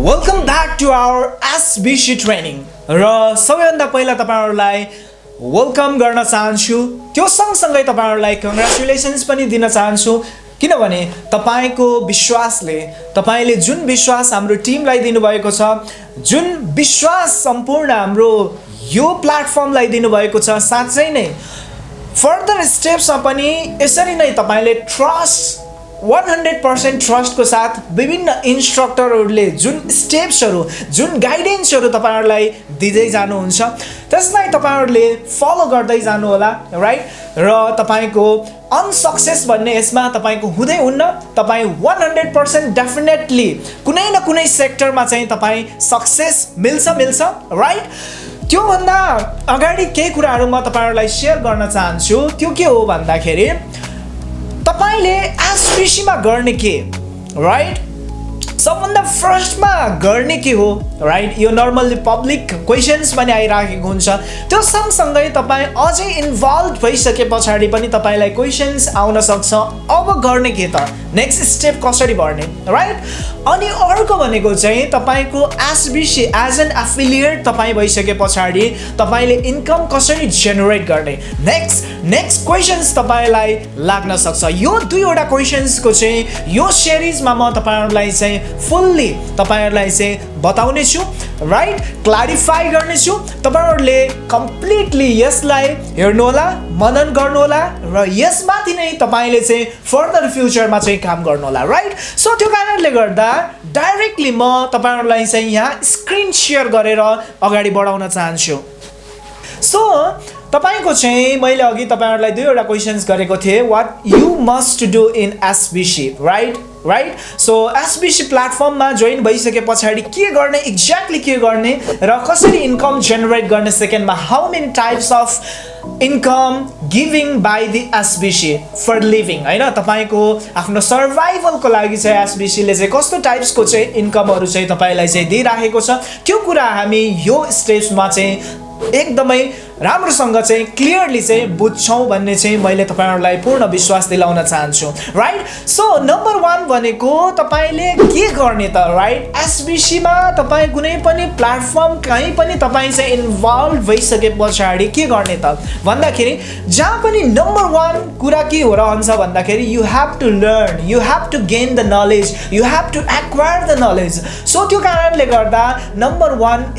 Welcome back to our SBC training र सबैभन्दा पहिला तपाईँहरूलाई वेलकम गर्न चाहन्छु। त्यो सँगसँगै तपाईँहरूलाई कङ्ग्रेचुलेसन्स पनि दिन चाहन्छु। किनभने तपाईँको विश्वासले तपाईँले जुन विश्वास हाम्रो टिमलाई दिनुभएको छ जुन विश्वास सम्पूर्ण हाम्रो यो प्लेटफर्मलाई दिनुभएको छ साँच्चै नै फर्दर स्टेप्समा पनि यसरी नै तपाईँले ट्रस्ट वान हन्ड्रेड पर्सेन्ट ट्रस्टको साथ विभिन्न इन्स्ट्रक्टरहरूले जुन स्टेप्सहरू जुन गाइडेन्सहरू तपाईँहरूलाई दिँदै जानुहुन्छ त्यसलाई तपाईँहरूले फलो गर्दै जानुहोला राइट र तपाईँको अनसक्सेस भन्ने यसमा तपाईँको हुँदै हुन्न तपाईँ वान हन्ड्रेड पर्सेन्ट डेफिनेटली कुनै न कुनै सेक्टरमा चाहिँ तपाईँ सक्सेस मिल्छ मिल्छ राइट त्योभन्दा अगाडि केही कुराहरू म तपाईँहरूलाई सेयर गर्न चाहन्छु त्यो के हो भन्दाखेरि तपाईँले एसपिसीमा गर्ने के? राइट सबभन्दा फर्स्टमा गर्ने के हो? राइट यो नर्मल्ली पब्लिक क्वेसन्स पनि आइराखेको हुन्छ। त्यो सँगसँगै तपाईँ अझै इन्भल्भ भइसके पछाडि पनि तपाईँलाई क्वेसन्स आउन सक्छ। अब गर्ने के त? नेक्स्ट स्टेप कसरी बढ्ने? राइट अनि अर्को भनेको चाहिँ तपाईँको एसबिसी एज एन एफिलिएट तपाईँ भइसके पछाडि तपाईँले इन्कम कसरी जेनेरेट गर्ने? नेक्स्ट नेक्स्ट क्वेसन्स तपाईँलाई लाग्न सक्छ। यो दुईवटा क्वेसन्सको चाहिँ यो सिरिजमा म तपाईँहरूलाई चाहिँ फुल्ली तपाईँहरूलाई चाहिँ बताउने छु राइट क्लारिफाई गर्नेछु। तपाईँहरूले कम्प्लिटली यसलाई हेर्नुहोला मनन गर्नुहोला र यसमाथि नै तपाईँले चाहिँ फर्दर फ्युचरमा चाहिँ काम गर्नुहोला राइट सो त्यो कारणले गर्दा डाइरेक्टली म तपाईँहरूलाई चाहिँ यहाँ स्क्रिन सेयर गरेर अगाडि बढाउन चाहन्छु। सो तपाईँको चाहिँ मैले अघि तपाईँहरूलाई दुईवटा क्वेसन्स गरेको थिएँ what you must do in SBC right right so SBC प्लेटफर्ममा जोइन भइसके पछाडि के गर्ने एक्ज्याक्टली के गर्ने र कसरी इन्कम जेनेरेट गर्ने सेकेन्डमा how many types of income giving by the SBC for living होइन तपाईँको आफ्नो सर्भाइभलको लागि चाहिँ एसबिसीले चाहिँ कस्तो टाइप्सको चाहिँ इन्कमहरू चाहिँ तपाईँलाई चाहिँ दिइराखेको छ। त्यो कुरा हामी यो स्टेजमा चाहिँ एकदमै राम्रोसँग चाहिँ क्लियरली चाहिँ बुझ्छौँ भन्ने चाहिँ मैले तपाईँहरूलाई पूर्ण विश्वास दिलाउन चाहन्छु राइट सो नम्बर वान भनेको तपाईँले के गर्ने त राइट एसबिसीमा तपाईँ कुनै पनि प्लेटफर्म कहीँ पनि तपाईँ चाहिँ इन्भल्भ भइसके पछाडि के गर्ने त? भन्दाखेरि जहाँ पनि नम्बर वान कुरा के हो रहन्छ भन्दाखेरि you have to learn you have to gain the knowledge you have to acquire the knowledge so त्यो कारणले गर्दा नम्बर वान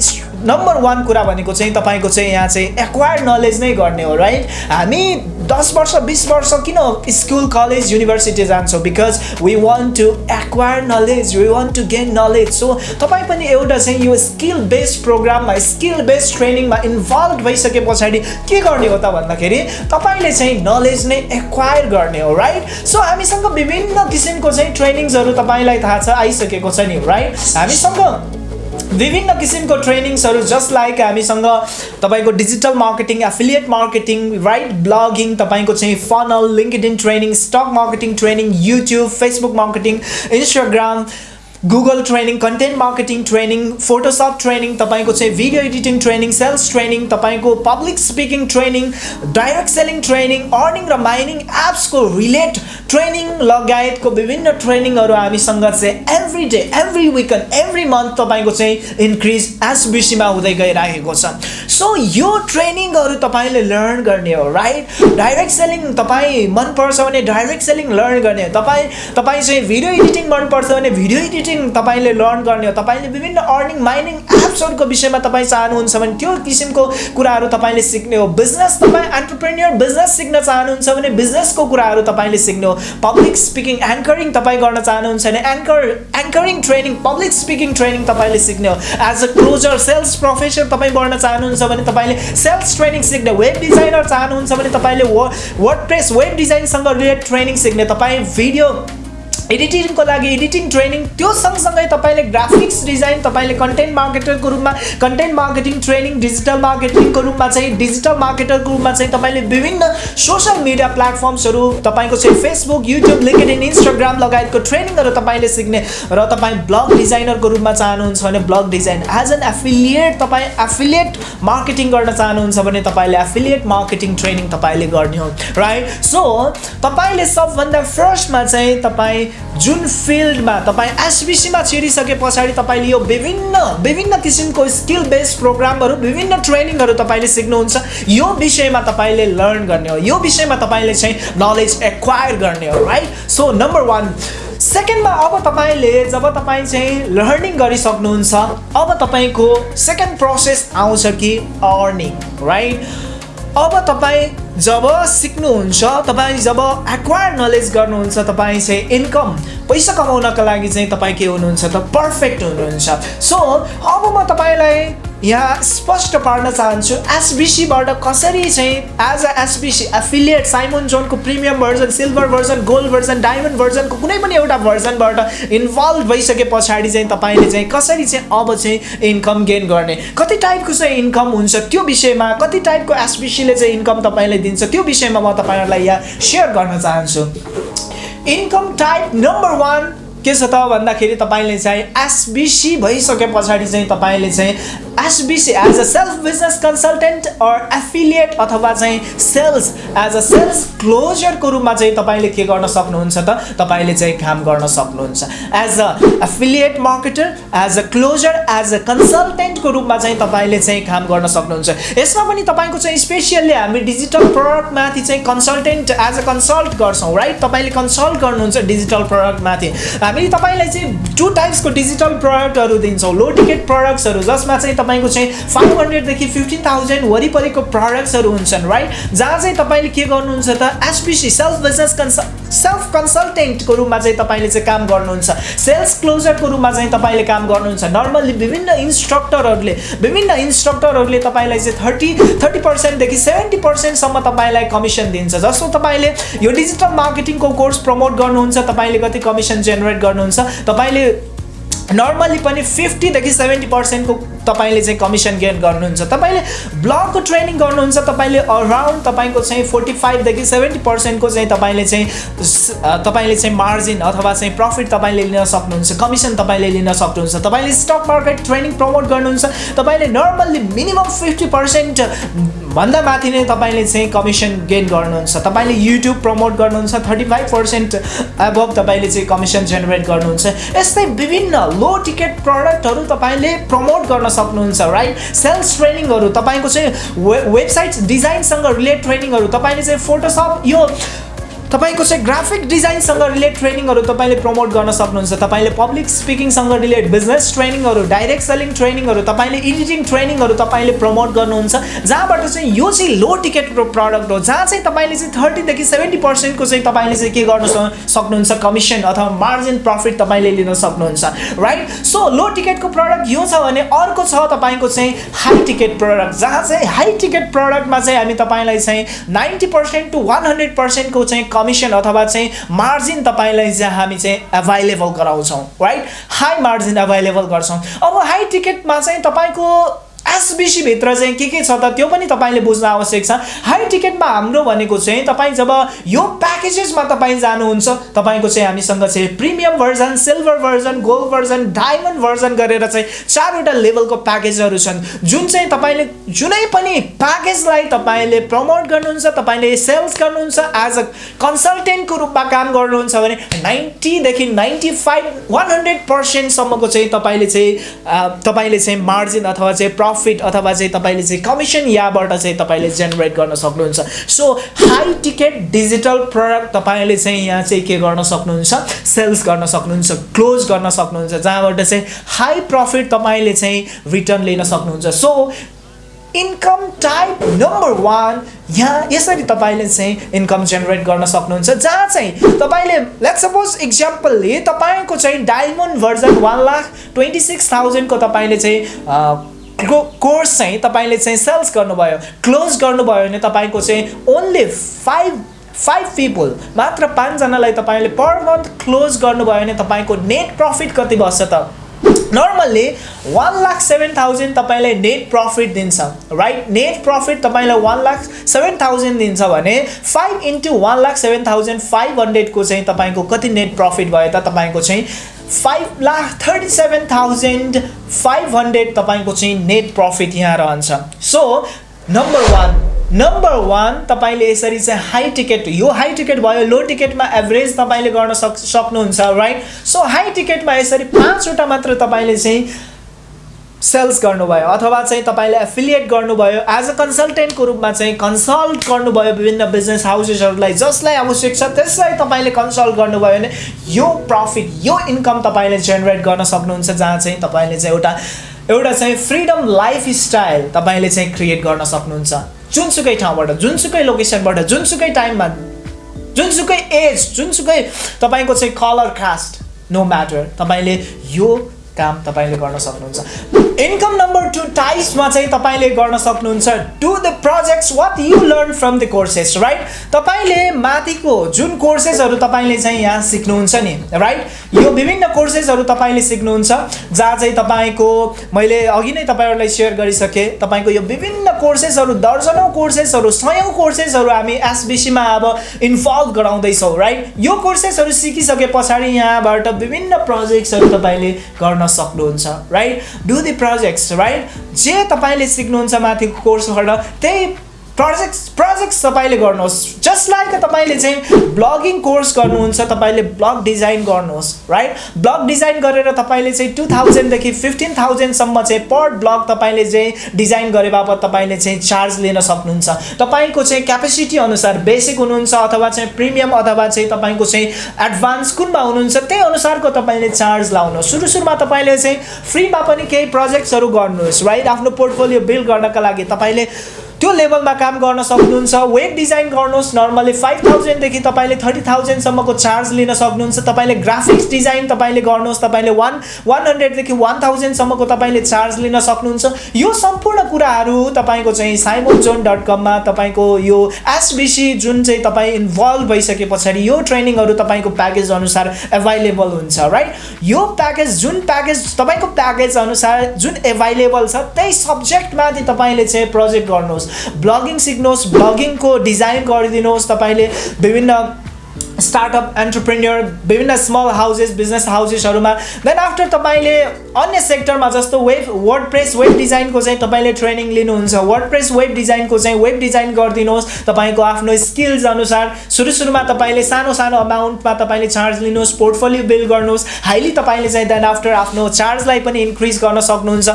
नम्बर वान कुरा भनेको चाहिँ तपाईँको चाहिँ यहाँ चाहिँ एक्वायर नलेज नै गर्ने हो राइट हामी दस वर्ष बिस वर्ष किन स्कुल कलेज युनिभर्सिटी जान्छौँ? Because we want to acquire knowledge we want to gain knowledge so तपाईँ पनि एउटा चाहिँ यो स्किल बेस्ड प्रोग्राममा स्किल बेस्ड ट्रेनिङमा इन्भल्भ भइसके पछाडि के गर्ने हो त भन्दाखेरि तपाईँले चाहिँ नलेज नै एक्वायर गर्ने हो राइट सो हामीसँग विभिन्न किसिमको चाहिँ ट्रेनिङ्सहरू तपाईँलाई थाहा छ आइसकेको छ नि राइट हामीसँग विभिन्न किसिमको ट्रेनिङ्सहरू जस्ट लाइक हामीसँग तपाईँको digital marketing affiliate marketing right blogging तपाईँको चाहिँ funnel LinkedIn training stock marketing training YouTube Facebook marketing Instagram Google training content marketing training Photoshop training तपाईँको चाहिँ video editing training sales training तपाईँको public speaking training direct selling training earning र mining एप्सको relate training लगायतको विभिन्न ट्रेनिङहरू हामीसँग चाहिँ every day every week every month तपाईँको चाहिँ इन्क्रिज एसबिसीमा हुँदै गइरहेको छ। सो यो ट्रेनिङहरू तपाईँले लर्न गर्ने हो राइट डाइरेक्ट सेलिङ तपाईँ मनपर्छ भने डाइरेक्ट सेलिङ लर्न गर्ने हो। तपाईँ तपाईँ चाहिँ भिडियो एडिटिङ मनपर्छ भने भिडियो एडिटिङ मार्केटिङ तपाईँले लर्न गर्ने हो। तपाईँले विभिन्न अर्निङ माइनिङ एप्सहरूको विषयमा तपाईँ चाहनुहुन्छ भने त्यो किसिमको कुराहरू तपाईँले सिक्ने हो। बिजनेस तपाईँ एन्टरप्रेन्यर बिजनेस सिक्न चाहनुहुन्छ भने बिजनेसको कुराहरू तपाईँले सिक्ने हो। पब्लिक स्पिकिङ एङ्करिङ तपाईँ गर्न चाहनुहुन्छ भने anchor anchoring training public speaking training तपाईँले सिक्ने हो। As a closer sales professor तपाईँ बढ्न चाहनुहुन्छ भने तपाईँले सेल्स ट्रेनिङ सिक्ने वेब डिजाइनर चाहनुहुन्छ भने तपाईँले वर्ड प्रेस वेब डिजाइनसँग रिलेटेड ट्रेनिङ सिक्ने तपाईँ भिडियो एडिटिङको लागि एडिटिङ ट्रेनिङ त्यो सँगसँगै तपाईँले ग्राफिक्स डिजाइन तपाईँले कन्टेन्ट मार्केटरको रूपमा कन्टेन्ट मार्केटिङ ट्रेनिङ डिजिटल मार्केटिङको रूपमा चाहिँ डिजिटल मार्केटरको रूपमा चाहिँ तपाईँले विभिन्न सोसियल मिडिया प्लेटफर्म्सहरू तपाईँको चाहिँ Facebook YouTube LinkedIn Instagram लगायतको ट्रेनिङहरू तपाईँले सिक्ने र तपाईँ ब्लग डिजाइनरको रूपमा चाहनुहुन्छ भने blog design as an affiliate तपाईँ एफिलिएट मार्केटिङ गर्न चाहनुहुन्छ भने तपाईँले एफिलिएट मार्केटिङ ट्रेनिङ तपाईँले गर्ने हो राइट सो तपाईँले सबभन्दा फर्स्टमा चाहिँ तपाईँ जुन फिल्डमा तपाईँ एसबिसीमा छिरिसके पछाडि तपाईँले यो विभिन्न विभिन्न किसिमको स्किल बेस्ड प्रोग्रामहरू विभिन्न ट्रेनिङहरू तपाईँले सिक्नुहुन्छ। यो विषयमा तपाईँले लर्न गर्ने हो। यो विषयमा तपाईँले चाहिँ नलेज एक्वायर गर्ने हो राइट सो नम्बर वान सेकेन्डमा अब तपाईँले जब तपाईँ चाहिँ लर्निङ गरिसक्नुहुन्छ अब तपाईँको सेकेन्ड प्रोसेस आउँछ कि अर्निङ राइट अब तपाईँ जब सिक्नुहुन्छ तपाईँ जब एक्वायर नलेज गर्नुहुन्छ तपाईँ चाहिँ इन्कम पैसा कमाउनको लागि चाहिँ तपाईँ के हुनुहुन्छ त पर्फेक्ट हुनुहुन्छ। सो अब म तपाईँलाई यहाँ स्पष्ट पार्न चाहन्छु एसबिसीबाट कसरी चाहिँ as a SBC affiliate Simon जोनको premium version silver version gold version diamond भर्जनको कुनै पनि एउटा भर्जनबाट इन्भल्भ भइसके पछाडि चाहिँ तपाईँले चाहिँ कसरी चाहिँ अब चाहिँ इन्कम गेन गर्ने? कति टाइपको चाहिँ इन्कम हुन्छ त्यो विषयमा कति टाइपको एसबिसीले चाहिँ इन्कम तपाईँलाई दिन्छ त्यो विषयमा म तपाईँहरूलाई यहाँ सेयर गर्न चाहन्छु। इन्कम टाइप नम्बर वान के छ त भन्दाखेरि तपाईँले चाहिँ एसबिसी भइसके पछाडि चाहिँ तपाईँले चाहिँ SBC as a self business consultant or affiliate अथवा चाहिँ सेल्स एज अ सेल्स क्लोजरको रूपमा चाहिँ तपाईँले के गर्न सक्नुहुन्छ त? तपाईँले चाहिँ काम गर्न सक्नुहुन्छ। As a affiliate marketer as a closer as a कन्सल्टेन्टको रूपमा चाहिँ तपाईँले चाहिँ काम गर्न सक्नुहुन्छ। यसमा पनि तपाईँको चाहिँ स्पेसियल्ली हामी डिजिटल प्रडक्टमाथि चाहिँ कन्सल्टेन्ट एज अ कन्सल्ट गर्छौँ राइट तपाईँले कन्सल्ट गर्नुहुन्छ डिजिटल प्रडक्टमाथि हामी तपाईँलाई चाहिँ टु टाइप्सको डिजिटल प्रडक्टहरू दिन्छौँ। लो टिकट प्रडक्ट्सहरू जसमा चाहिँ तपाईँको चाहिँ फाइभ हन्ड्रेडदेखि फिफ्टिन थाउजन्ड वरिपरिको प्रडक्ट्सहरू हुन्छन् राइट जहाँ चाहिँ तपाईँले के गर्नुहुन्छ त SBC self business consul self कन्सल्टेन्टको रूपमा चाहिँ तपाईँले चाहिँ काम गर्नुहुन्छ। सेल्स क्लोजरको रूपमा चाहिँ तपाईँले काम गर्नुहुन्छ। नर्मल्ली विभिन्न इन्स्ट्रक्टरहरूले विभिन्न इन्स्ट्रक्टरहरूले तपाईँलाई चाहिँ थर्टी थर्टी पर्सेन्टदेखि सेभेन्टी पर्सेन्टसम्म तपाईँलाई कमिसन दिन्छ। जस्तो तपाईँले यो डिजिटल मार्केटिङको कोर्स प्रमोट गर्नुहुन्छ तपाईँले कति कमिसन जेनेरेट गर्नुहुन्छ तपाईँले नर्मल्ली पनि फिफ्टीदेखि सेभेन्टी पर्सेन्टको तपाईँले चाहिँ कमिसन गेन गर्नुहुन्छ। तपाईँले ब्लगको ट्रेनिङ गर्नुहुन्छ तपाईँले अराउन्ड तपाईँको चाहिँ फोर्टी फाइभदेखि सेभेन्टी पर्सेन्टको चाहिँ तपाईँले चाहिँ तपाईँले चाहिँ मार्जिन अथवा चाहिँ प्रफिट तपाईँले लिन सक्नुहुन्छ कमिसन तपाईँले लिन सक्नुहुन्छ। तपाईँले स्टक मार्केट ट्रेनिङ प्रमोट गर्नुहुन्छ। तपाईँले नर्मल्ली मिनिमम फिफ्टी पर्सेन्ट भन्दा माथि नै तपाईँले चाहिँ कमिसन गेन गर्नुहुन्छ। तपाईँले युट्युब प्रमोट गर्नुहुन्छ थर्टी फाइभ पर्सेन्ट एबभ तपाईँले चाहिँ कमिसन जेनेरेट गर्नुहुन्छ। यस्तै विभिन्न लो टिकट प्रडक्टहरू तपाईँले प्रमोट गर्न सक्नुहुन्छ राइट सेल्स ट्रेनिङहरू तपाईँको चाहिँ वे वेबसाइट डिजाइनसँग रिलेट ट्रेनिङहरू तपाईँले चाहिँ फोटोसप यो तपाईँको चाहिँ ग्राफिक डिजाइनसँग रिलेट ट्रेनिङहरू तपाईँले प्रमोट गर्न सक्नुहुन्छ। तपाईँले पब्लिक स्पिकिङसँग रिलेट बिजनेस ट्रेनिङहरू डाइरेक्ट सेलिङ ट्रेनिङहरू तपाईँले एडिटिङ ट्रेनिङहरू तपाईँले प्रमोट गर्नुहुन्छ। जहाँबाट चाहिँ यो चाहिँ लो टिकटको प्रडक्ट हो जहाँ चाहिँ तपाईँले चाहिँ थर्टीदेखि सेभेन्टी पर्सेन्टको चाहिँ तपाईँले चाहिँ के गर्न सक्नुहुन्छ? कमिसन अथवा मार्जिन प्रफिट तपाईँले लिन सक्नुहुन्छ राइट सो लो टिकटको प्रडक्ट यो छ भने अर्को छ तपाईँको चाहिँ हाई टिकट प्रडक्ट जहाँ चाहिँ हाई टिकट प्रडक्टमा चाहिँ हामी तपाईँलाई चाहिँ ninety percent to one hundred पर्सेन्टको चाहिँ कमिसन अथवा चाहिँ मार्जिन तपाईँलाई चाहिँ हामी चाहिँ एभाइलेबल गराउँछौँ राइट हाई मार्जिन एभाइलेबल गर्छौँ। अब हाई टिकटमा चाहिँ तपाईँको एसबिसीभित्र चाहिँ के के छ त त्यो पनि तपाईँले बुझ्न आवश्यक छ। हाई टिकटमा हाम्रो भनेको चाहिँ तपाईँ जब यो प्याकेजेसमा तपाईँ जानुहुन्छ तपाईँको चाहिँ हामीसँग चाहिँ premium version silver version gold version diamond version गरेर चाहिँ चारवटा लेभलको प्याकेजहरू छन्। जुन चाहिँ तपाईँले जुनै पनि प्याकेजलाई तपाईँले प्रमोट गर्नुहुन्छ तपाईँले सेल्स गर्नुहुन्छ एज अ कन्सल्टेन्टको रूपमा काम गर्नुहुन्छ भने नाइन्टीदेखि नाइन्टी फाइभ वान हन्ड्रेड पर्सेन्टसम्मको चाहिँ तपाईँले चाहिँ तपाईँले चाहिँ मार्जिन अथवा चाहिँ प्रफिट अथवा चाहिँ तपाईँले चाहिँ कमिसन यहाँबाट चाहिँ तपाईँले जेनेरेट गर्न सक्नुहुन्छ। So high ticket digital product तपाईँले चाहिँ यहाँ चाहिँ के गर्न सक्नुहुन्छ? सेल्स गर्न सक्नुहुन्छ क्लोज गर्न सक्नुहुन्छ जहाँबाट चाहिँ हाई प्रफिट तपाईँले चाहिँ रिटर्न लिन सक्नुहुन्छ। So income type number one यहाँ यसरी तपाईँले चाहिँ इन्कम जेनेरेट गर्न सक्नुहुन्छ। जहाँ चाहिँ तपाईँले लेट सपोज इक्जाम्पलले तपाईँको चाहिँ diamond version one lakh twenty six थाउजन्डको तपाईँले चाहिँ कोर्स चाहिँ तपाईँले चाहिँ सेल्स गर्नुभयो क्लोज गर्नुभयो भने तपाईँको चाहिँ ओन्ली फाइभ फाइभ पिपल मात्र पाँचजनालाई तपाईँले पर मन्थ क्लोज गर्नुभयो भने तपाईँको नेट प्रफिट कति बस्छ त? Normally one lakh seven thousand तपाईँलाई नेट प्रफिट दिन्छ। राइट नेट प्रफिट तपाईँलाई वान लाख सेभेन थाउजन्ड दिन्छ भने five into one lakh seven thousand five हन्ड्रेडको चाहिँ तपाईँको कति नेट प्रफिट भयो त? तपाईँको चाहिँ five lakh thirty seven thousand five hundred तपाईँको चाहिँ नेट प्रफिट यहाँ रहन्छ। So number one number one तपाईँले यसरी चाहिँ हाई टिकट यो हाई टिकट भयो लो टिकटमा एभरेज तपाईँले गर्न सक् सक्नुहुन्छ राइट सो हाई टिकटमा यसरी पाँचवटा मात्र तपाईँले चाहिँ सेल्स गर्नुभयो अथवा चाहिँ तपाईँले एफिलिएट गर्नुभयो एज अ कन्सल्टेन्टको रूपमा चाहिँ कन्सल्ट गर्नुभयो विभिन्न बिजनेस हाउसेसहरूलाई जसलाई आवश्यक छ त्यसलाई तपाईँले कन्सल्ट गर्नुभयो भने यो प्रफिट यो इन्कम तपाईँले जेनेरेट गर्न सक्नुहुन्छ जहाँ चाहिँ तपाईँले चाहिँ एउटा एउटा चाहिँ फ्रिडम लाइफ स्टाइल तपाईँले चाहिँ क्रिएट गर्न सक्नुहुन्छ। जुनसुकै ठाउँबाट जुनसुकै लोकेसनबाट जुनसुकै टाइममा जुनसुकै एज जुनसुकै तपाईँको चाहिँ कलर कास्ट नो म्याटर तपाईँले यो काम तपाईँले गर्न सक्नुहुन्छ। इन्कम नम्बर टू टाइप्समा चाहिँ तपाईँले गर्न सक्नुहुन्छ do the projects what you learn from the courses right तपाईँले माथिको जुन कोर्सेसहरू तपाईँले चाहिँ यहाँ सिक्नुहुन्छ नि राइट यो विभिन्न कोर्सेसहरू तपाईँले सिक्नुहुन्छ जहाँ चाहिँ तपाईँको मैले अघि नै तपाईँहरूलाई सेयर गरिसकेँ तपाईँको यो विभिन्न कोर्सेसहरू दर्जनौँ कोर्सेसहरू सयौँ कोर्सेसहरू हामी एसबिसीमा अब इन्भल्भ गराउँदैछौँ राइट यो कोर्सेसहरू सिकिसके पछाडि यहाँबाट विभिन्न प्रोजेक्ट्सहरू तपाईँले गर्न सक्नुहुन्छ right do the projects right जे तपाईँले सिक्नुहुन्छ माथिको कोर्सबाट त्यही प्रोजेक्ट्स प्रोजेक्ट्स तपाईँले गर्नुहोस्. जस्ट लाइक तपाईँले चाहिँ ब्लगिङ कोर्स गर्नुहुन्छ तपाईँले ब्लग डिजाइन गर्नुहोस् राइट ब्लग डिजाइन गरेर तपाईँले चाहिँ टु थाउजन्डदेखि फिफ्टिन थाउजन्डसम्म चाहिँ पर ब्लग तपाईँले चाहिँ डिजाइन गरे बापत तपाईँले चाहिँ चार्ज लिन सक्नुहुन्छ। तपाईँको चाहिँ क्यापेसिटी अनुसार बेसिक हुनुहुन्छ अथवा चाहिँ प्रिमियम अथवा चाहिँ तपाईँको चाहिँ एडभान्स कुनमा हुनुहुन्छ त्यही अनुसारको तपाईँले चार्ज लाउनुहोस्। सुरु सुरुमा तपाईँले चाहिँ फ्रीमा पनि केही प्रोजेक्ट्सहरू गर्नुहोस् राइट आफ्नो पोर्टफोलियो बिल्ड गर्नका लागि तपाईँले त्यो लेभलमा काम गर्न सक्नुहुन्छ। वेब डिजाइन गर्नुहोस्। नर्मली फाइभ थाउजन्डदेखि तपाईँले थर्टी थाउजन्डसम्मको चार्ज लिन सक्नुहुन्छ। तपाईँले ग्राफिक्स डिजाइन तपाईँले गर्नुहोस्। तपाईँले वान वान हन्ड्रेडदेखि वान थाउजन्डसम्मको तपाईँले चार्ज लिन सक्नुहुन्छ। यो सम्पूर्ण कुराहरू तपाईँको चाहिँ साइमोन जोन डट कममा तपाईँको यो एसबिसी जुन चाहिँ तपाईँ इन्भल्भ भइसके पछाडि यो ट्रेनिङहरू तपाईँको प्याकेज अनुसार एभाइलेबल हुन्छ राइट यो प्याकेज जुन प्याकेज तपाईँको प्याकेज अनुसार जुन एभाइलेबल छ त्यही सब्जेक्टमाथि तपाईँले चाहिँ प्रोजेक्ट गर्नुहोस्। ब्लगिङ सिक्नुहोस् ब्लगिङको डिजाइन गरिदिनुहोस् तपाईँले विभिन्न स्टार्टअप एन्टरप्रेन्यर विभिन्न स्मल हाउसेस बिजनेस हाउसेसहरूमा देन आफ्टर तपाईँले अन्य सेक्टरमा जस्तो वेब वर्ड प्रेस वेब डिजाइनको चाहिँ तपाईँले ट्रेनिङ लिनुहुन्छ। वर्ड प्रेस वेब डिजाइनको चाहिँ वेब डिजाइन गरिदिनुहोस्। तपाईँको आफ्नो स्किल्स अनुसार सुरु सुरुमा तपाईँले सानो सानो अमाउन्टमा तपाईँले चार्ज लिनुहोस् पोर्टफोलियो बिल्ड गर्नुहोस्। हाइली तपाईँले चाहिँ देन आफ्टर आफ्नो चार्जलाई पनि इन्क्रिज गर्न सक्नुहुन्छ।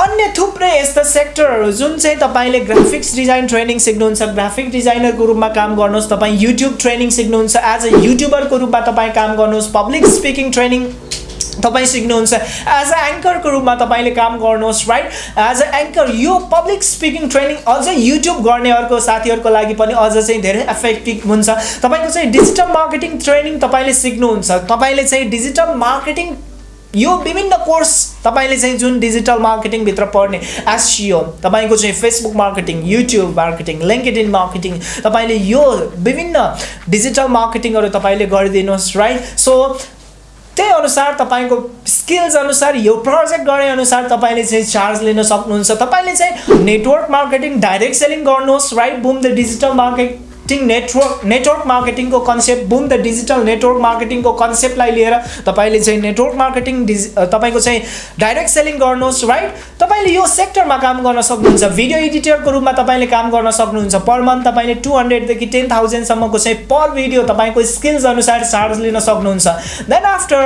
अन्य थुप्रै यस्ता सेक्टरहरू जुन चाहिँ तपाईँले ग्राफिक्स डिजाइन ट्रेनिङ सिक्नुहुन्छ ग्राफिक डिजाइनरको रूपमा काम गर्नुहोस् तपाईँ युट्युब ट्रेनिङ सिक्नुहुन्छ एज अ युट्युबरको रूपमा तपाईँ काम गर्नुहोस् पब्लिक स्पिकिङ ट्रेनिङ तपाईँ सिक्नुहुन्छ एज अ एङ्करको रूपमा तपाईँले काम गर्नुहोस् राइट एज अ एङ्कर यो पब्लिक स्पिकिङ ट्रेनिङ अझै युट्युब गर्नेहरूको साथीहरूको लागि पनि अझ चाहिँ धेरै इफेक्टिभ हुन्छ। तपाईँको चाहिँ डिजिटल मार्केटिङ ट्रेनिङ तपाईँले सिक्नुहुन्छ। तपाईँले चाहिँ डिजिटल मार्केटिङ यो विभिन्न कोर्स तपाईँले चाहिँ जुन डिजिटल मार्केटिङभित्र पढ्ने एसियो तपाईँको चाहिँ Facebook marketing YouTube marketing LinkedIn marketing तपाईँले यो विभिन्न डिजिटल मार्केटिङहरू तपाईँले गरिदिनुहोस् राइट सो त्यही अनुसार तपाईँको स्किल्स अनुसार यो प्रोजेक्ट गरे अनुसार तपाईँले चाहिँ चार्ज लिन सक्नुहुन्छ। तपाईँले चाहिँ नेटवर्क मार्केटिङ डाइरेक्ट सेलिङ गर्नुहोस् right boom the digital market marketing network network मार्केटिङको concept boom the digital network मार्केटिङको कन्सेप्टलाई लिएर तपाईँले चाहिँ नेटवर्क मार्केटिङ डिजि तपाईँको चाहिँ डाइरेक्ट सेलिङ गर्नुहोस् राइट तपाईँले यो सेक्टरमा काम गर्न सक्नुहुन्छ। भिडियो एडिटरको रूपमा तपाईँले काम गर्न सक्नुहुन्छ। पर मन्थ तपाईँले टु हन्ड्रेडदेखि टेन थाउजन्डसम्मको चाहिँ पर भिडियो तपाईँको स्किल्स अनुसार चार्ज लिन सक्नुहुन्छ। देन आफ्टर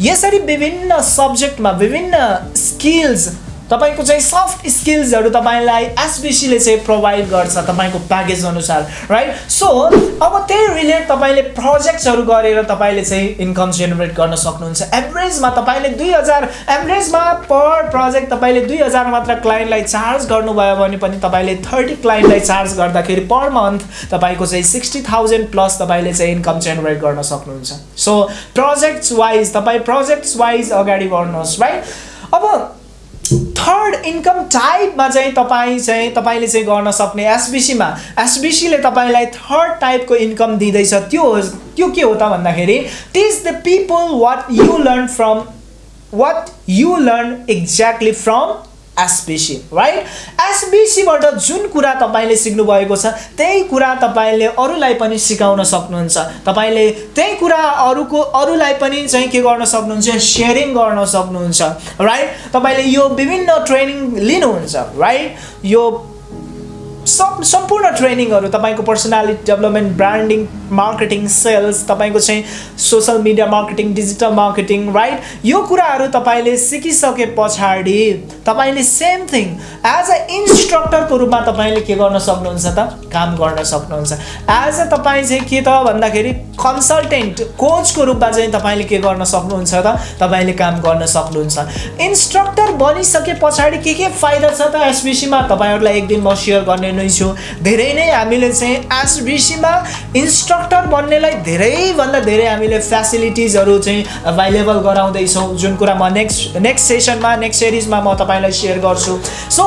यसरी विभिन्न सब्जेक्टमा विभिन्न स्किल्स तपाईँको चाहिँ सफ्ट स्किल्सहरू तपाईँलाई एसबिसीले चाहिँ प्रोभाइड गर्छ तपाईँको प्याकेज अनुसार राइट सो अब त्यही रिलेट तपाईँले प्रोजेक्ट्सहरू गरेर तपाईँले चाहिँ इन्कम जेनेरेट गर्न सक्नुहुन्छ। एभरेजमा तपाईँले दुई हजार एभरेजमा पर प्रोजेक्ट तपाईँले दुई हजार मात्र क्लाइन्टलाई चार्ज गर्नुभयो भने पनि तपाईँले थर्टी क्लाइन्टलाई चार्ज गर्दाखेरि पर मन्थ तपाईँको चाहिँ सिक्सटी थाउजन्ड प्लस तपाईँले चाहिँ इन्कम जेनेरेट गर्न सक्नुहुन्छ। सो प्रोजेक्ट्स वाइज तपाईँ प्रोजेक्ट्स वाइज अगाडि बढ्नुहोस् राइट अब थर्ड इन्कम टाइपमा चाहिँ तपाईँ चाहिँ तपाईँले चाहिँ गर्न सक्ने एसबिसीमा एसबिसीले तपाईँलाई थर्ड टाइपको इन्कम दिँदैछ। त्यो त्यो के हो त भन्दाखेरि teach the people what you learn from what you learn exactly from SBC right एसबिसीबाट जुन कुरा तपाईँले सिक्नुभएको छ त्यही कुरा तपाईँले अरूलाई पनि सिकाउन सक्नुहुन्छ। तपाईँले त्यही कुरा अरूको अरूलाई पनि चाहिँ के गर्न सक्नुहुन्छ? सेयरिङ गर्न सक्नुहुन्छ राइट तपाईँले यो विभिन्न ट्रेनिङ लिनुहुन्छ राइट यो सब सम्पूर्ण ट्रेनिङहरू तपाईँको personality development branding marketing sales तपाईँको चाहिँ social media marketing digital marketing right यो कुराहरू तपाईँले सिकिसके पछाडि तपाईँले सेम थिङ एज अ इन्स्ट्रक्टरको रूपमा तपाईँले के गर्न सक्नुहुन्छ त? काम गर्न सक्नुहुन्छ। एज अ तपाईँ चाहिँ के त भन्दाखेरि कन्सल्टेन्ट कोचको रूपमा चाहिँ तपाईँले के गर्न सक्नुहुन्छ त? तपाईँले काम गर्न सक्नुहुन्छ। इन्स्ट्रक्टर बनिसके पछाडि के के फाइदा छ त? एसबिसीमा तपाईँहरूलाई एक दिन म सेयर गर्ने नै छु। धेरै नै हामीले चाहिँ एसबिसीमा इन्स्ट्रक्टर बन्नेलाई धेरैभन्दा धेरै हामीले फेसिलिटिजहरू चाहिँ एभाइलेबल गराउँदैछौँ। जुन कुरा म नेक्स्ट नेक्स्ट सेसनमा नेक्स्ट सिरिजमा म तपाईँलाई सेयर गर्छु। सो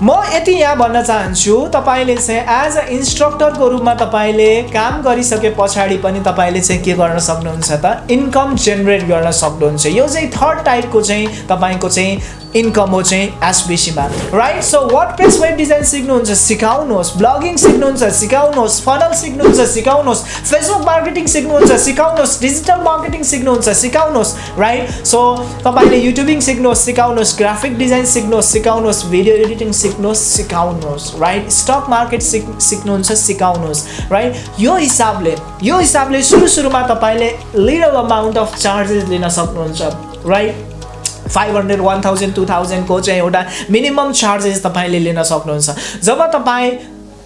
म यति यहाँ भन्न चाहन्छु तपाईँले चाहिँ एज अ इन्स्ट्रक्टरको रूपमा तपाईँले काम गरिसके पछाडि पनि तपाईँले चाहिँ के गर्न सक्नुहुन्छ त? इन्कम जेनेरेट गर्न सक्नुहुन्छ। यो चाहिँ थर्ड टाइपको चाहिँ तपाईँको चाहिँ इन्कम हो चाहिँ एसबिसीमा right so WordPress web design सिक्नुहुन्छ सिकाउनुहोस्। ब्लगिङ सिक्नुहुन्छ सिकाउनुहोस्। फनल सिक्नुहुन्छ सिकाउनुहोस्। फेसबुक मार्केटिङ सिक्नुहुन्छ सिकाउनुहोस्। डिजिटल मार्केटिङ सिक्नुहुन्छ सिकाउनुहोस्। राइट सो तपाईँले युट्युबिङ सिक्नुहोस् सिकाउनुहोस्। ग्राफिक डिजाइन सिक्नुहोस् सिकाउनुहोस्। भिडियो एडिटिङ सिक्नुहोस् सिकाउनुहोस् राइट स्टक मार्केट सिक सिक्नुहुन्छ सिकाउनुहोस् राइट यो हिसाबले यो हिसाबले सुरु सुरुमा तपाईँले लिटल अमाउन्ट अफ चार्जेस लिन सक्नुहुन्छ right five hundred one thousand two थाउजन्डको चाहिँ एउटा मिनिमम चार्जेस तपाईँले लिन सक्नुहुन्छ। जब तपाईँ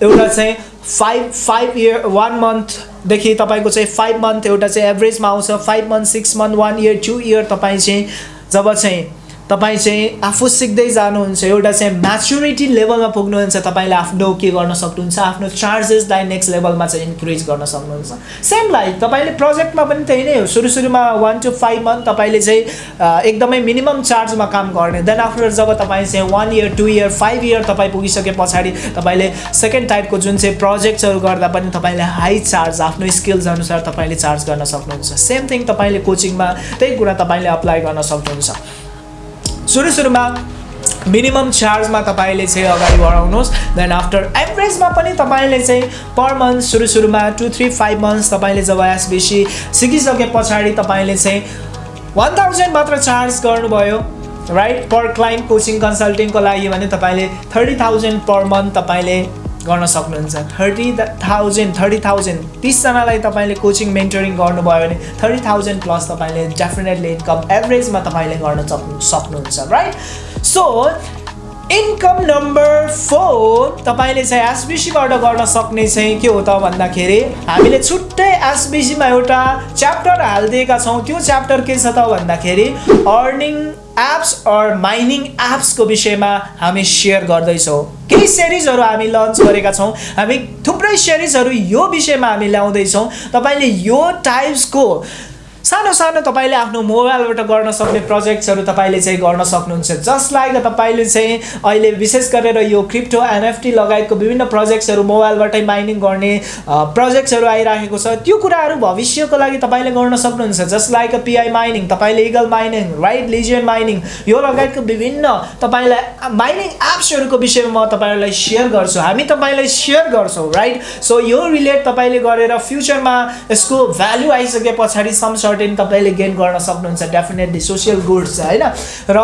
एउटा चाहिँ फाइभ फाइभ इयर वान मन्थदेखि तपाईँको चाहिँ फाइभ मन्थ एउटा चाहिँ एभरेजमा आउँछ five month six month one year two year तपाईँ चाहिँ जब चाहिँ तपाईँ चाहिँ आफू सिक्दै जानुहुन्छ एउटा चाहिँ म्याचुरिटी लेभलमा पुग्नुहुन्छ तपाईँले आफ्नो के गर्न सक्नुहुन्छ आफ्नो चार्जेसलाई नेक्स्ट लेभलमा चाहिँ इन्क्रिज गर्न सक्नुहुन्छ। सेम लाइक तपाईँले प्रोजेक्टमा पनि त्यही नै हो। सुरु सुरुमा वान टु फाइभ मन्थ तपाईँले चाहिँ एकदमै मिनिमम चार्जमा काम गर्ने। देन आफ्टर जब तपाईँ चाहिँ one year two year five year तपाईँ पुगिसके पछाडि तपाईँले सेकेन्ड टाइपको जुन चाहिँ प्रोजेक्ट्सहरू गर्दा पनि तपाईँले हाई चार्ज आफ्नो स्किल्स अनुसार तपाईँले चार्ज गर्न सक्नुहुन्छ। सेम थिङ तपाईँले कोचिङमा त्यही कुरा तपाईँले अप्लाई गर्न सक्नुहुन्छ। सुरु सुरुमा मिनिमम चार्जमा तपाईँले चाहिँ अगाडि बढाउनुहोस्. देन आफ्टर एभरेजमा पनि तपाईँले चाहिँ पर मन्थ सुरु सुरुमा टु थ्री फाइभ मन्थ्स तपाईँले जब एसबिसी सिकिसके पछाडि तपाईँले चाहिँ वान थाउजन्ड मात्र चार्ज गर्नुभयो राइट पर क्लाइन्ट कोचिङ कन्सल्टिङको लागि भने तपाईँले थर्टी थाउजन्ड पर मन्थ तपाईँले गर्न सक्नुहुन्छ। थर्टी थाउजन्ड थर्टी थाउजन्ड तिसजनालाई तपाईँले कोचिङ मेन्टरिङ गर्नुभयो भने थर्टी थाउजन्ड प्लस तपाईँले डेफिनेटली इन्कम एभरेजमा तपाईँले गर्न सक्नु सक्नुहुन्छ right so income number four तपाईँले चाहिँ एसबिसीबाट गर्न सक्ने चाहिँ के हो त भन्दाखेरि हामीले छुट्टै एसबिसीमा एउटा च्याप्टर हालिदिएका छौँ। त्यो च्याप्टर के छ त भन्दाखेरि अर्निङ एप्स अर माइनिङ एप्सको विषयमा हामी सेयर गर्दैछौँ। केही सिरिजहरू हामी लन्च गरेका छौँ। हामी थुप्रै सिरिजहरू यो विषयमा हामी ल्याउँदैछौँ। तपाईँले यो टाइप्सको सानो सानो तपाईँले आफ्नो मोबाइलबाट गर्न सक्ने प्रोजेक्ट्सहरू तपाईँले चाहिँ गर्न सक्नुहुन्छ। जस्ट लाइक तपाईँले चाहिँ अहिले विशेष गरेर यो क्रिप्टो एनएफटी लगायतको विभिन्न प्रोजेक्ट्सहरू मोबाइलबाटै माइनिङ गर्ने प्रोजेक्ट्सहरू आइराखेको छ। त्यो कुराहरू भविष्यको लागि तपाईँले गर्न सक्नुहुन्छ। अ पिआई माइनिङ तपाईँले eagle mining right legion mining यो लगायतको विभिन्न तपाईँलाई माइनिङ एप्सहरूको विषयमा म तपाईँहरूलाई सेयर गर्छु। हामी तपाईँलाई सेयर गर्छौँ राइट? सो यो रिलेट तपाईँले गरेर फ्युचरमा यसको भ्याल्यु आइसके पछाडि सम सर्टेन तपाईँले गेन गर्न सक्नुहुन्छ डेफिनेटली सोसियल गुड्स होइन? र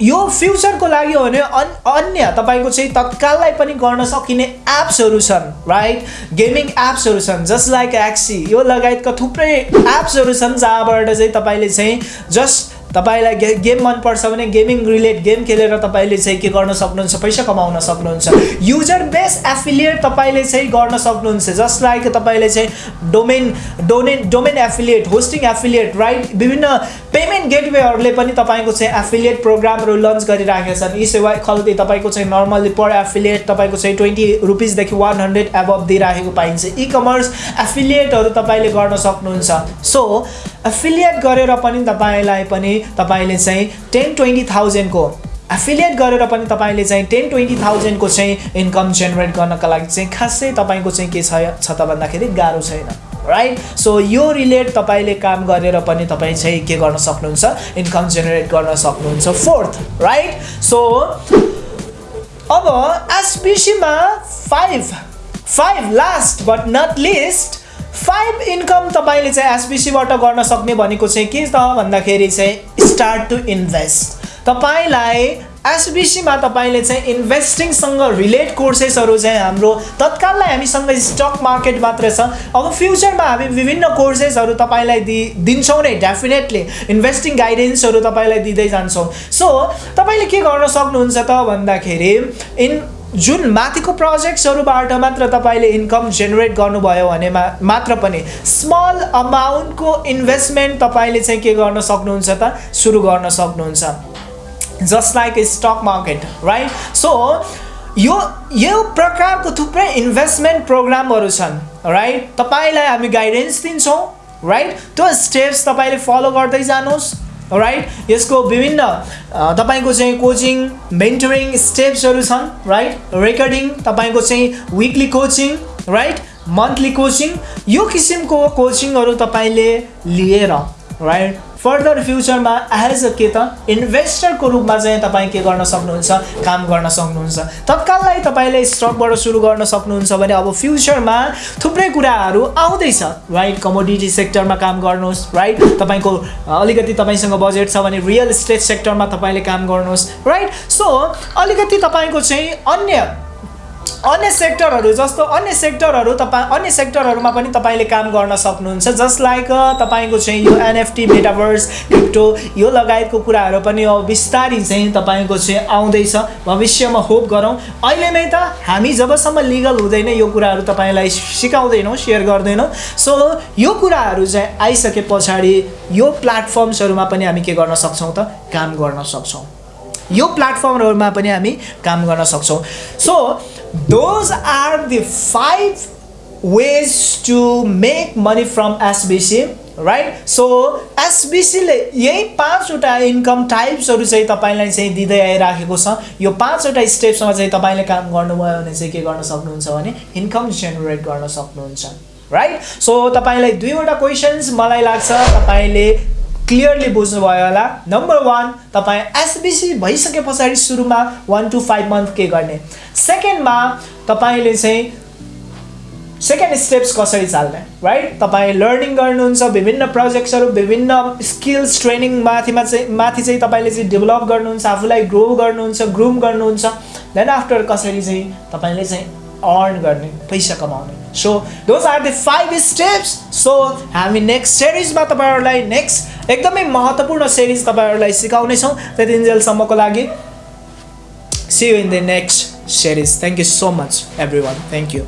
यो फ्युचरको लागि हो भने अन् अन्य तपाईँको चाहिँ तत्काललाई पनि गर्न सकिने एप्सहरू छन् राइट गेमिङ एप्सहरू छन् जस्ट लाइक एक्सी यो लगायतका थुप्रै एप्सहरू छन् जहाँबाट चाहिँ तपाईँले चाहिँ जस्ट तपाईँलाई गे गेम मनपर्छ भने गेमिङ रिलेट गेम खेलेर तपाईँले चाहिँ के गर्न सक्नुहुन्छ? पैसा कमाउन सक्नुहुन्छ। युजर बेस एफिलिएट तपाईँले चाहिँ गर्न सक्नुहुन्छ। जस्ट लाइक तपाईँले चाहिँ domain domain domain affiliate hosting affiliate right विभिन्न पेमेन्ट गेटवेहरूले पनि तपाईँको चाहिँ एफिलिएट प्रोग्रामहरू लन्च गरिराखेका छन्। यी सेवा खल्ती तपाईँको चाहिँ नर्मल्ली पर एफिलिएट तपाईँको चाहिँ ट्वेन्टी रुपिसदेखि वान हन्ड्रेड एबभ दिइराखेको पाइन्छ। इ कमर्स एफिलिएटहरू तपाईँले गर्न सक्नुहुन्छ। सो एफिलिएट गरेर पनि तपाईँलाई पनि तपाईँले चाहिँ टेन ट्वेन्टी थाउजन्डको एफिलिएट गरेर पनि तपाईँले चाहिँ टेन ट्वेन्टी थाउजन्डको चाहिँ इन्कम जेनेरेट गर्नका लागि चाहिँ खासै तपाईँको चाहिँ के छ त भन्दाखेरि गाह्रो छैन। राइट सो यो रिलेट तपाईँले काम गरेर पनि तपाईँ चाहिँ के गर्न सक्नुहुन्छ? इन्कम जेनेरेट गर्न सक्नुहुन्छ. फोर्थ राइट सो अब एसबिसीमा five five last but not least five income तपाईँले चाहिँ एसबिसीबाट गर्न सक्ने भनेको चाहिँ के त भन्दाखेरि चाहिँ स्टार्ट टु इन्भेस्ट तपाईँलाई एसबिसीमा तपाईँले चाहिँ इन्भेस्टिङसँग रिलेट कोर्सेसहरू चाहिँ हाम्रो तत्काललाई हामीसँग स्टक मार्केट मात्र छ। अब फ्युचरमा हामी विभिन्न कोर्सेसहरू तपाईँलाई दि दिन्छौँ नै डेफिनेटली इन्भेस्टिङ गाइडेन्सहरू तपाईँलाई दिँदै जान्छौँ। सो तपाईँले के गर्न सक्नुहुन्छ त भन्दाखेरि इन जुन माथिको प्रोजेक्ट्सहरूबाट मात्र तपाईँले इन्कम जेनेरेट गर्नुभयो भने मा मात्र पनि स्मल अमाउन्टको इन्भेस्टमेन्ट तपाईँले चाहिँ के गर्न सक्नुहुन्छ त? सुरु गर्न सक्नुहुन्छ। Just like stock market right so यो यो प्रकारको थुप्रै इन्भेस्टमेन्ट प्रोग्रामहरू छन् राइट तपाईँलाई हामी गाइडेन्स दिन्छौँ राइट त्यो स्टेप्स तपाईँले फलो गर्दै जानुहोस् राइट यसको विभिन्न तपाईँको चाहिँ कोचिङ मेन्टरिङ स्टेप्सहरू छन् राइट रेकर्डिङ तपाईँको चाहिँ weekly coaching right monthly coaching यो किसिमको कोचिङहरू तपाईँले लिएर राइट फर्दर फ्युचरमा एज अ के त इन्भेस्टरको रूपमा चाहिँ तपाईँ के गर्न सक्नुहुन्छ? काम गर्न सक्नुहुन्छ। तत्काललाई तपाईँले स्टकबाट सुरु गर्न सक्नुहुन्छ भने अब फ्युचरमा थुप्रै कुराहरू आउँदैछ। राइट कमोडिटी सेक्टरमा काम गर्नुहोस्। राइट तपाईँको अलिकति तपाईँसँग बजेट छ भने रियल इस्टेट सेक्टरमा तपाईँले काम गर्नुहोस्। राइट सो अलिकति तपाईँको चाहिँ अन्य अन्य सेक्टरहरू जस्तो अन्य सेक्टरहरू तपाईँ अन्य सेक्टरहरूमा पनि तपाईँले काम गर्न सक्नुहुन्छ। जस्ट लाइक तपाईँको चाहिँ यो एनएफटी मेटाभर्स क्रिप्टो यो लगायतको कुराहरू पनि अब बिस्तारै चाहिँ तपाईँको चाहिँ आउँदैछ। भविष्यमा होप गरौँ। अहिले नै त हामी जबसम्म लिगल हुँदैन यो कुराहरू तपाईँलाई सिकाउँदैनौँ सेयर गर्दैनौँ। सो यो कुराहरू चाहिँ आइसके पछाडि यो प्लेटफर्म्सहरूमा पनि हामी के गर्न सक्छौँ त? काम गर्न सक्छौँ। यो प्लेटफर्महरूमा पनि हामी काम गर्न सक्छौँ। So those are the five ways to make money from SBC right so एसबिसीले यही पाँचवटा इन्कम टाइप्सहरू चाहिँ तपाईँलाई चाहिँ दिँदै आइराखेको छ। यो पाँचवटा स्टेप्समा चाहिँ तपाईँले काम गर्नुभयो भने चाहिँ के गर्न सक्नुहुन्छ भने इन्कम जेनेरेट गर्न सक्नुहुन्छ राइट सो तपाईँलाई दुईवटा क्वेसन्स मलाई लाग्छ। तपाईँले क्लियरली बुझ्नुभयो होला। नम्बर वान तपाईँ एसबिसी भइसके पछाडि सुरुमा वान टु फाइभ मन्थ के गर्ने? सेकेन्डमा तपाईँले चाहिँ सेकेन्ड स्टेप्स कसरी चाल्ने? राइट तपाईँ लर्निङ गर्नुहुन्छ विभिन्न प्रोजेक्ट्सहरू विभिन्न स्किल्स ट्रेनिङ माथिमा चाहिँ माथि चाहिँ तपाईँले चाहिँ डेभलप गर्नुहुन्छ आफूलाई ग्रो गर्नुहुन्छ ग्रुम गर्नुहुन्छ। देन आफ्टर कसरी चाहिँ तपाईँले चाहिँ अर्न गर्ने पैसा कमाउने? So those are the five steps so हामी नेक्स्ट सिरिजमा तपाईँहरूलाई नेक्स्ट एकदमै महत्त्वपूर्ण सिरिज तपाईँहरूलाई सिकाउनेछौँ। त्यति जेलसम्मको लागि। See you in the next series thank you so much everyone thank you